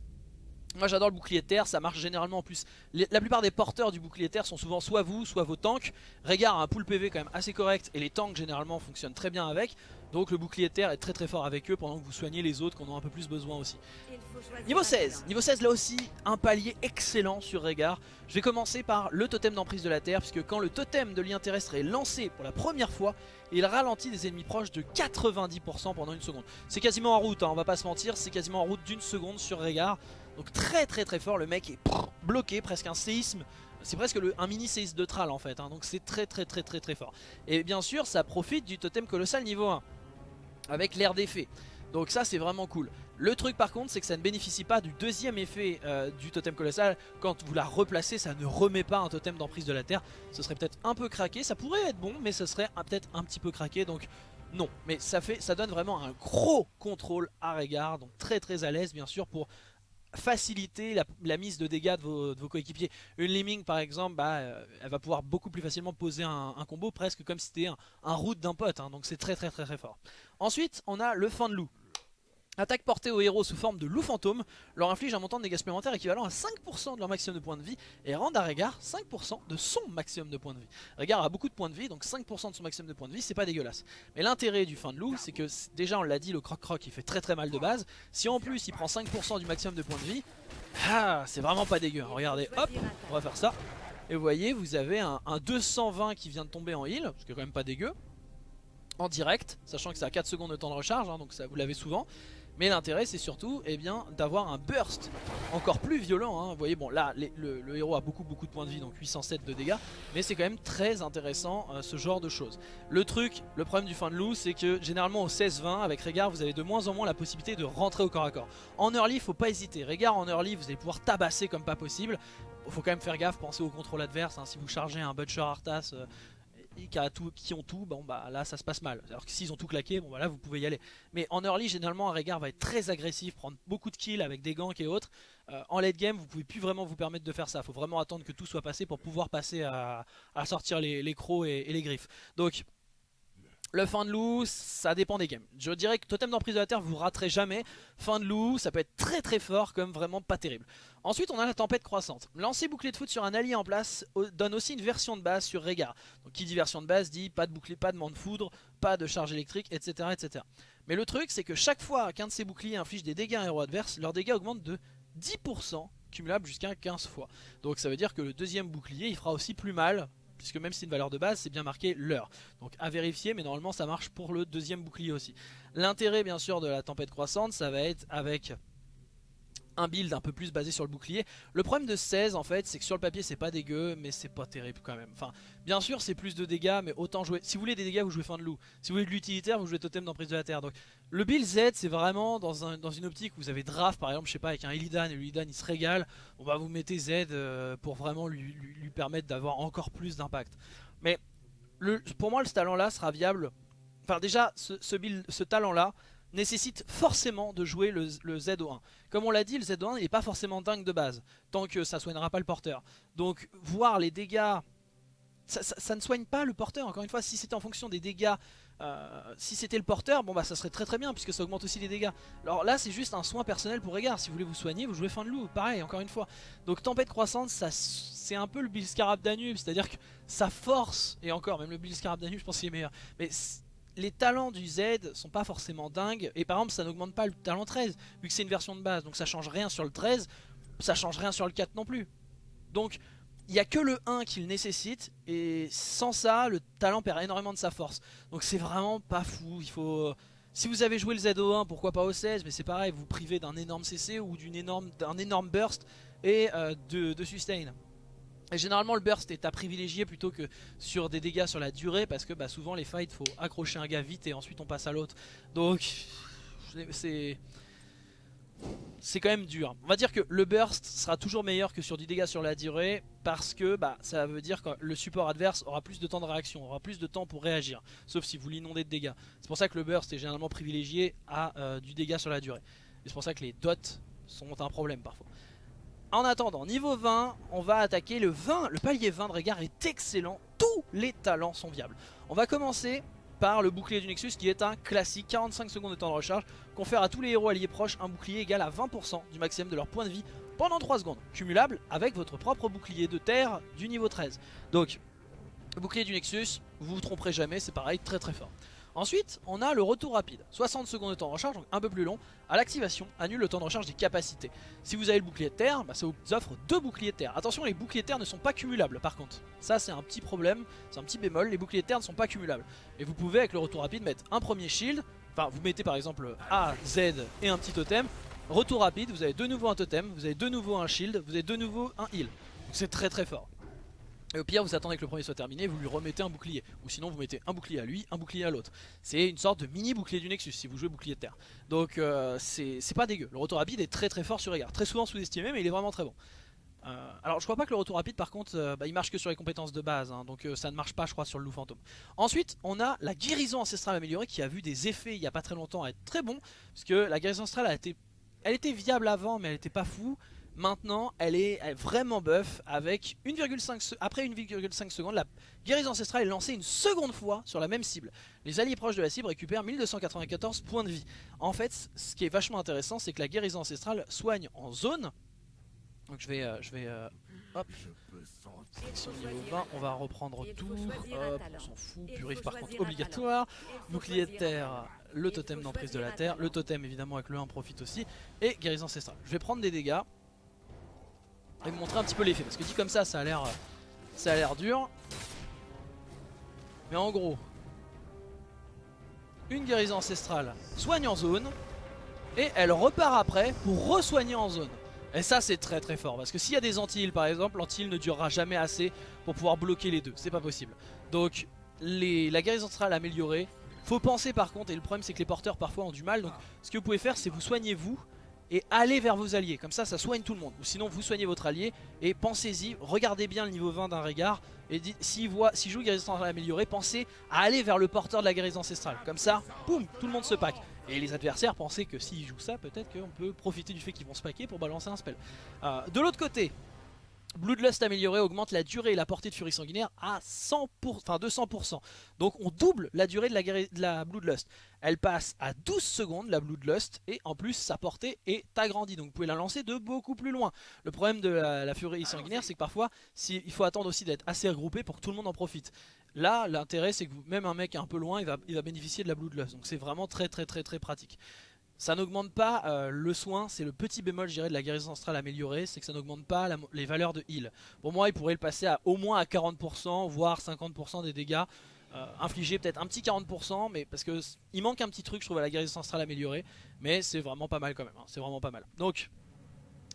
moi j'adore le bouclier de terre, ça marche généralement en plus. la plupart des porteurs du bouclier de terre sont souvent soit vous, soit vos tanks. Régard a un pool PV quand même assez correct et les tanks généralement fonctionnent très bien avec. Donc le bouclier de terre est très très fort avec eux pendant que vous soignez les autres qui en ont un peu plus besoin aussi. Niveau 16, niveau 16 là aussi un palier excellent sur Régard. Je vais commencer par le totem d'emprise de la terre puisque quand le totem de lien terrestre est lancé pour la première fois, il ralentit des ennemis proches de 90% pendant une seconde. C'est quasiment en route, hein, on va pas se mentir, c'est quasiment en route d'une seconde sur Régard. Donc très très très fort, le mec est bloqué, presque un séisme. C'est presque un mini séisme de Tral en fait, hein. donc c'est très très très très très fort. Et bien sûr ça profite du totem colossal niveau 1, avec l'air d'effet. Donc ça c'est vraiment cool. Le truc par contre c'est que ça ne bénéficie pas du deuxième effet euh, du totem colossal. Quand vous la replacez ça ne remet pas un totem d'emprise de la terre. Ce serait peut-être un peu craqué, ça pourrait être bon mais ce serait peut-être un petit peu craqué. Donc non, mais ça, fait, ça donne vraiment un gros contrôle à regard. Donc très très à l'aise bien sûr pour faciliter la, mise de dégâts de vos, coéquipiers. Une Lemming par exemple, bah, euh, elle va pouvoir beaucoup plus facilement poser un, combo presque comme si c'était un, route d'un pote, hein. donc c'est très très très très fort. Ensuite on a le fan loup. Attaque portée aux héros sous forme de loup fantôme leur inflige un montant de dégâts supplémentaires équivalent à 5% de leur maximum de points de vie et rend à Régard 5% de son maximum de points de vie. Régard a beaucoup de points de vie donc 5% de son maximum de points de vie c'est pas dégueulasse. Mais l'intérêt du fin de loup c'est que déjà on l'a dit le croc croc il fait très très mal de base. Si en plus il prend 5% du maximum de points de vie, ah, c'est vraiment pas dégueu. Regardez hop on va faire ça. Et vous voyez vous avez un, 220 qui vient de tomber en heal, ce qui est quand même pas dégueu en direct, sachant que ça a 4 secondes de temps de recharge, hein, donc ça vous l'avez souvent. Mais l'intérêt c'est surtout eh d'avoir un burst encore plus violent. Hein. Vous voyez bon là le, héros a beaucoup beaucoup de points de vie donc 807 de dégâts. Mais c'est quand même très intéressant euh, ce genre de choses. Le truc, le problème du fin de loup c'est que généralement au 16-20 avec Régard vous avez de moins en moins la possibilité de rentrer au corps à corps. En early faut pas hésiter. Régard en early vous allez pouvoir tabasser comme pas possible. Faut quand même faire gaffe, pensez au contrôle adverse. Hein. Si vous chargez un Butcher Arthas... Euh, qui, ont tout, bon bah là ça se passe mal. Alors que s'ils ont tout claqué, bon bah vous pouvez y aller. Mais en early, généralement, un Régard va être très agressif, prendre beaucoup de kills avec des ganks et autres. Euh, en late game, vous pouvez plus vraiment vous permettre de faire ça. Faut vraiment attendre que tout soit passé pour pouvoir passer à, sortir les, crocs et, les griffes. Donc Le fin de loup, ça dépend des games. Je dirais que Totem d'emprise de la Terre, vous raterez jamais. Fin de loup, ça peut être très très fort comme vraiment pas terrible. Ensuite, on a la tempête croissante. Lancer bouclier de foot sur un allié en place donne aussi une version de base sur Régard. Donc qui dit version de base dit pas de bouclier, pas de de foudre, pas de charge électrique, etc. etc. Mais le truc, c'est que chaque fois qu'un de ces boucliers inflige des dégâts à un héros adverse, leurs dégâts augmentent de 10% cumulable jusqu'à 15 fois. Donc ça veut dire que le deuxième bouclier, il fera aussi plus mal puisque même si c'est une valeur de base, c'est bien marqué l'heure. Donc à vérifier, mais normalement ça marche pour le deuxième bouclier aussi. L'intérêt bien sûr de la tempête croissante, ça va être avec un build un peu plus basé sur le bouclier. Le problème de 16 en fait c'est que sur le papier c'est pas dégueu mais c'est pas terrible quand même. Enfin bien sûr c'est plus de dégâts mais autant jouer. Si vous voulez des dégâts vous jouez fin de loup. Si vous voulez de l'utilitaire vous jouez totem d'emprise de la terre. Donc le build Z c'est vraiment dans, un, dans, une optique où vous avez draft par exemple je sais pas avec un Illidan et l'Illidan il se régale. On va vous mettez Z euh, pour vraiment lui, permettre d'avoir encore plus d'impact. Mais pour moi le talent là sera viable. Enfin déjà ce, ce talent là nécessite forcément de jouer le, ZO1. Comme on l'a dit, le ZO1 n'est pas forcément dingue de base, tant que ça soignera pas le porteur. Donc voir les dégâts, ça, ne soigne pas le porteur, encore une fois, si c'était en fonction des dégâts, euh, si c'était le porteur, bon bah ça serait très très bien, puisque ça augmente aussi les dégâts. Alors là c'est juste un soin personnel pour Régard, si vous voulez vous soigner, vous jouez fin de loup, pareil, encore une fois. Donc tempête croissante, c'est un peu le Bill Scarab Danube, c'est-à-dire que ça force, et encore, même le Bill Scarab Danube je pense qu'il est meilleur, mais les talents du Z sont pas forcément dingues. Et par exemple, ça n'augmente pas le talent 13, vu que c'est une version de base. Donc ça change rien sur le 13, ça change rien sur le 4 non plus. Donc il n'y a que le 1 qu'il nécessite. Et sans ça, le talent perd énormément de sa force. Donc c'est vraiment pas fou. Il faut... Si vous avez joué le ZO1, pourquoi pas au 16 Mais c'est pareil, vous, privez d'un énorme CC ou d'un énorme, énorme burst et euh, de sustain. Et généralement le burst est à privilégier plutôt que sur des dégâts sur la durée parce que bah, souvent les fights faut accrocher un gars vite et ensuite on passe à l'autre. Donc c'est c'est quand même dur. On va dire que le burst sera toujours meilleur que sur du dégât sur la durée parce que bah, ça veut dire que le support adverse aura plus de temps de réaction, aura plus de temps pour réagir, sauf si vous l'inondez de dégâts. C'est pour ça que le burst est généralement privilégié à euh, du dégât sur la durée. C'est pour ça que les dots sont un problème parfois. En attendant, niveau 20, on va attaquer le 20. Le palier 20 de Régard est excellent. Tous les talents sont viables. On va commencer par le bouclier du Nexus qui est un classique 45 secondes de temps de recharge. Confère à tous les héros alliés proches un bouclier égal à 20% du maximum de leur point de vie pendant 3 secondes. Cumulable avec votre propre bouclier de terre du niveau 13. Donc, bouclier du Nexus, vous vous tromperez jamais, c'est pareil, très très fort. Ensuite, on a le retour rapide. 60 secondes de temps de recharge, donc un peu plus long. À l'activation, annule le temps de recharge des capacités. Si vous avez le bouclier de terre, bah, ça vous offre deux boucliers de terre. Attention, les boucliers de terre ne sont pas cumulables par contre. Ça, c'est un petit problème, c'est un petit bémol. Les boucliers de terre ne sont pas cumulables. Et vous pouvez, avec le retour rapide, mettre un premier shield. Enfin, vous mettez par exemple A, Z et un petit totem. Retour rapide, vous avez de nouveau un totem, vous avez de nouveau un shield, vous avez de nouveau un heal. C'est très très fort. Et au pire vous attendez que le premier soit terminé, vous lui remettez un bouclier. Ou sinon vous mettez un bouclier à lui, un bouclier à l'autre. C'est une sorte de mini bouclier du Nexus si vous jouez bouclier de terre. Donc euh, c'est pas dégueu. Le retour rapide est très très fort sur Régard. Très souvent sous-estimé mais il est vraiment très bon. Euh, alors je crois pas que le retour rapide par contre euh, bah, il marche que sur les compétences de base hein. donc ça ne marche pas je crois sur le loup fantôme ensuite on a la guérison ancestrale améliorée qui a vu des effets il y a pas très longtemps être très bon parce que la guérison ancestrale a été elle était viable avant mais elle était pas fou Maintenant, elle est, vraiment buff avec 1,5 après 1,5 secondes, la guérison ancestrale est lancée une seconde fois sur la même cible. Les alliés proches de la cible récupèrent 1294 points de vie. En fait, ce qui est vachement intéressant, c'est que la guérison ancestrale soigne en zone. Donc je vais, euh, je vais, euh, hop, niveau 20, on va reprendre tout. Hop, on s'en fout. Purif par contre obligatoire. Bouclier de terre, le totem d'emprise de la terre. Le totem évidemment avec le 1 profite aussi. Et guérison ancestrale. Je vais prendre des dégâts et vous montrer un petit peu l'effet. Parce que dit comme ça, ça a l'air ça a l'air dur. Mais en gros, une guérison ancestrale soigne en zone. Et elle repart après pour re-soigner en zone. Et ça c'est très très fort parce que s'il y a des anti par exemple, l'anti ne durera jamais assez pour pouvoir bloquer les deux, c'est pas possible. Donc la guérison ancestrale améliorée, faut penser par contre, et le problème c'est que les porteurs parfois ont du mal, donc ce que vous pouvez faire c'est vous soignez vous et allez vers vos alliés, comme ça ça soigne tout le monde. Ou sinon vous soignez votre allié et pensez-y, regardez bien le niveau 20 d'un regard et s'il voit, si joue guérison ancestrale améliorée, pensez à aller vers le porteur de la guérison ancestrale. Comme ça, boum, tout le monde se pack. Et les adversaires pensez que s'ils jouent ça, peut-être qu'on peut profiter du fait qu'ils vont se packer pour balancer un spell. Euh, de l'autre côté, Bloodlust amélioré augmente la durée et la portée de furie sanguinaire à 100%, enfin 200%. Donc on double la durée de la, de la Bloodlust. Elle passe à 12 secondes la Bloodlust et en plus sa portée est agrandie. Donc vous pouvez la lancer de beaucoup plus loin. Le problème de la, furie sanguinaire c'est que parfois il faut attendre aussi d'être assez regroupé pour que tout le monde en profite. Là l'intérêt c'est que même un mec un peu loin il va, il va bénéficier de la Bloodlust. Donc c'est vraiment très très très très pratique. Ça n'augmente pas euh, le soin, c'est le petit bémol je dirais de la guérison ancestrale améliorée, c'est que ça n'augmente pas les valeurs de heal. Pour moi il pourrait le passer à au moins à 40%, voire 50% des dégâts. Euh, infligés peut-être un petit 40% mais parce que il manque un petit truc je trouve à la guérison ancestrale améliorée mais c'est vraiment pas mal quand même, hein. c'est vraiment pas mal. Donc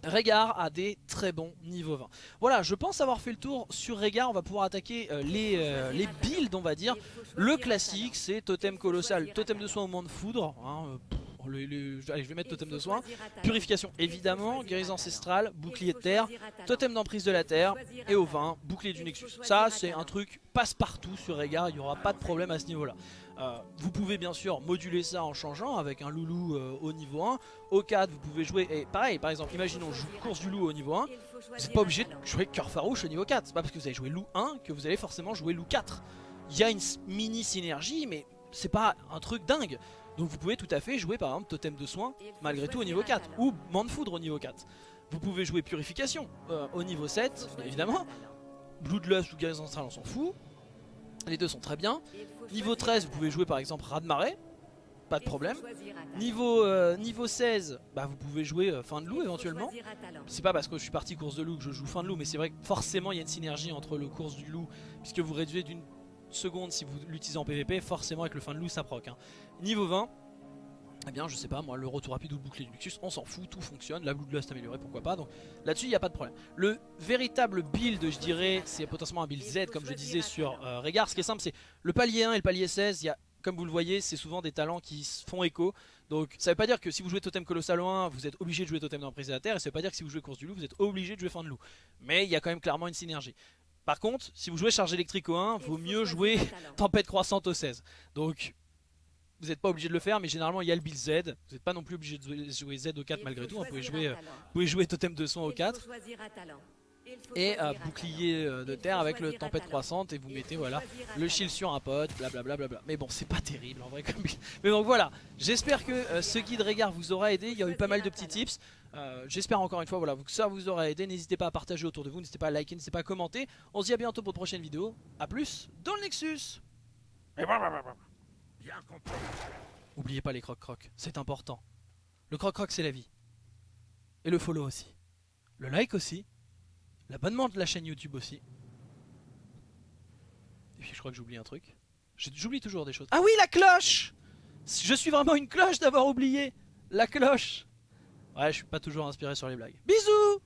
Régard a des très bons niveaux 20. Voilà, je pense avoir fait le tour sur Régard. On va pouvoir attaquer euh, les, les builds, on va dire. Le classique, c'est totem colossal, totem de soin au moment de foudre. Hein, allez, je vais mettre totem de soin. Purification, évidemment. Guérison ancestrale, bouclier de terre, totem d'emprise de la terre. Et au vin, bouclier du Nexus. Ça, c'est un truc passe-partout sur Régard. Il n'y aura pas de problème à ce niveau-là. Euh, vous pouvez bien sûr moduler ça en changeant avec un loulou euh, au niveau 1. Au 4, vous pouvez jouer. Et pareil, par exemple, imaginons je joue course du loup au niveau 1. Vous n'êtes pas obligé de jouer cœur farouche au niveau 4. C'est pas parce que vous avez joué loup 1 que vous allez forcément jouer loup 4. Il y a une mini synergie, mais c'est pas un truc dingue. Donc vous pouvez tout à fait jouer par exemple Totem de soin malgré tout au niveau 4 ou Mant de foudre au niveau 4. Vous pouvez jouer Purification euh, au niveau 7 évidemment. Bloodlust ou Guérison Ancestrale on s'en fout. Les deux sont très bien. Niveau 13 vous pouvez jouer par exemple de marée. Pas de problème. Niveau, euh, niveau 16, bah vous pouvez jouer euh, fin de loup éventuellement. C'est pas parce que je suis parti course de loup que je joue fin de loup, mais c'est vrai que forcément il y a une synergie entre le course du loup, puisque vous réduisez d'une seconde si vous l'utilisez en PvP, forcément avec le fin de loup ça proc. Hein. Niveau 20, eh bien je sais pas moi, le retour rapide ou le bouclier du Luxus, on s'en fout, tout fonctionne, la Bloodlust améliorée pourquoi pas, donc là-dessus il n'y a pas de problème. Le véritable build je dirais, c'est potentiellement un build Z comme je disais sur euh, Régard, ce qui est simple c'est le palier 1 et le palier 16, il y a comme vous le voyez, c'est souvent des talents qui font écho. Donc ça veut pas dire que si vous jouez Totem Colossal 1, vous êtes obligé de jouer Totem d'emprise de la Terre. Et ça veut pas dire que si vous jouez Course du Loup, vous êtes obligé de jouer Fin de Loup. Mais il y a quand même clairement une synergie. Par contre, si vous jouez charge électrique au 1, vaut mieux jouer tempête croissante au 16. Donc, vous n'êtes pas obligé de le faire, mais généralement il y a le build Z. Vous n'êtes pas non plus obligé de jouer Z au 4 malgré tout. Vous pouvez jouer, vous pouvez jouer totem de son au 4 et euh, bouclier euh, de terre avec le tempête croissante et vous mettez voilà le shield sur un pote blablabla. Bla bla mais bon c'est pas terrible en vrai comme mais donc voilà. J'espère que euh, ce guide regard vous aura aidé. Il y a eu pas mal de petits tips. J'espère encore une fois voilà, que ça vous aura aidé. N'hésitez pas à partager autour de vous. N'hésitez pas à liker n'hésitez pas à commenter. On se dit à bientôt pour de prochaine vidéo. À plus dans le Nexus N'oubliez pas les croc croc c'est important le croc croc c'est la vie et le follow aussi le like aussi L'abonnement de la chaîne YouTube aussi. Et puis je crois que j'oublie un truc. J'oublie toujours des choses. Ah oui, la cloche Je suis vraiment une cloche d'avoir oublié La cloche Ouais, je suis pas toujours inspiré sur les blagues. Bisous